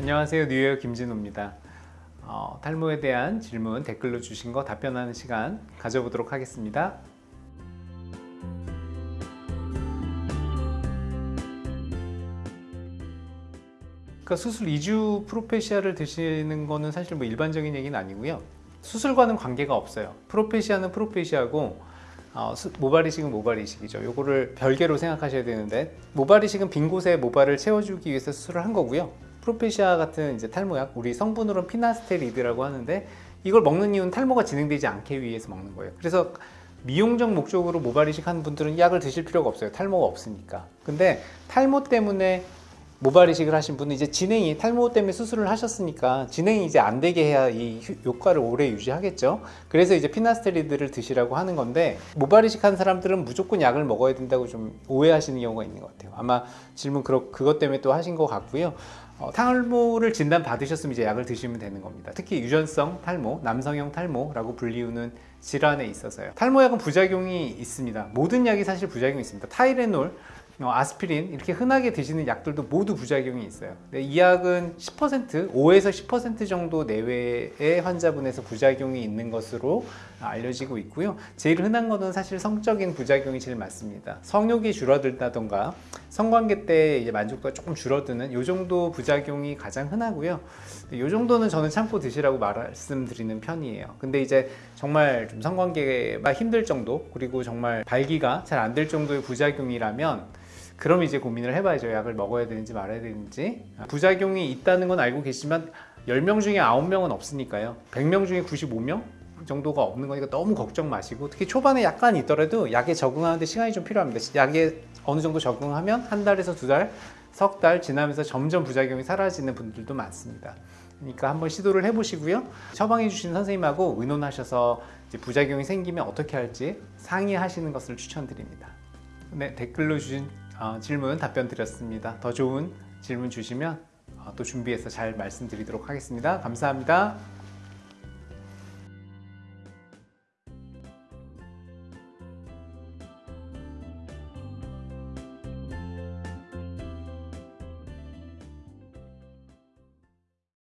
안녕하세요. 뉴욕 김진호입니다. 어, 탈모에 대한 질문 댓글로 주신 거 답변하는 시간 가져보도록 하겠습니다. 그러니까 수술 2주 프로페시아를 드시는 거는 사실 뭐 일반적인 얘기는 아니고요. 수술과는 관계가 없어요. 프로페시아는 프로페시아고 어, 수- 모발 이식은 모발 이식이죠. 요거를 별개로 생각하셔야 되는데 모발 이식은 빈 곳에 모발을 채워주기 위해서 수술을 한 거고요 프로페시아 같은 이제 탈모약 우리 성분으로는 피나스테리드라고 하는데 이걸 먹는 이유는 탈모가 진행되지 않게 위해서 먹는 거예요. 그래서 미용적 목적으로 모발 이식하는 분들은 약을 드실 필요가 없어요. 탈모가 없으니까. 근데 탈모 때문에 모발 이식을 하신 분은 이제 진행이 탈모 때문에 수술을 하셨으니까 진행이 이제 안 되게 해야 이 효- 효과를 오래 유지하겠죠. 그래서 이제 피나스테리드를 드시라고 하는 건데 모발 이식한 사람들은 무조건 약을 먹어야 된다고 좀 오해하시는 경우가 있는 것 같아요. 아마 질문 그렇 그것 때문에 또 하신 것 같고요. 어, 탈모를 진단 받으셨으면 이제 약을 드시면 되는 겁니다. 특히 유전성 탈모, 남성형 탈모라고 불리우는 질환에 있어서요. 탈모약은 부작용이 있습니다. 모든 약이 사실 부작용이 있습니다. 타이레놀, 어, 아스피린 이렇게 흔하게 드시는 약들도 모두 부작용이 있어요. 이 약은 10% 5에서 10% 정도 내외의 환자분에서 부작용이 있는 것으로 알려지고 있고요. 제일 흔한 거는 사실 성적인 부작용이 제일 많습니다. 성욕이 줄어들다던가 성관계 때 만족도가 조금 줄어드는 이 정도 부작용이 가장 흔하고요. 이 정도는 저는 참고 드시라고 말씀드리는 편이에요. 근데 이제 정말 좀 성관계가 힘들 정도 그리고 정말 발기가 잘 안 될 정도의 부작용이라면 그럼 이제 고민을 해봐야죠. 약을 먹어야 되는지 말아야 되는지. 부작용이 있다는 건 알고 계시지만 10명 중에 9명은 없으니까요. 100명 중에 95명 정도가 없는 거니까 너무 걱정 마시고 특히 초반에 약간 있더라도 약에 적응하는데 시간이 좀 필요합니다. 약에 어느 정도 적응하면 한 달에서 두 달, 석 달 지나면서 점점 부작용이 사라지는 분들도 많습니다. 그러니까 한번 시도를 해보시고요. 처방해 주신 선생님하고 의논하셔서 부작용이 생기면 어떻게 할지 상의하시는 것을 추천드립니다. 네, 댓글로 주신 어, 질문 답변 드렸습니다. 더 좋은 질문 주시면 어, 또 준비해서 잘 말씀드리도록 하겠습니다. 감사합니다.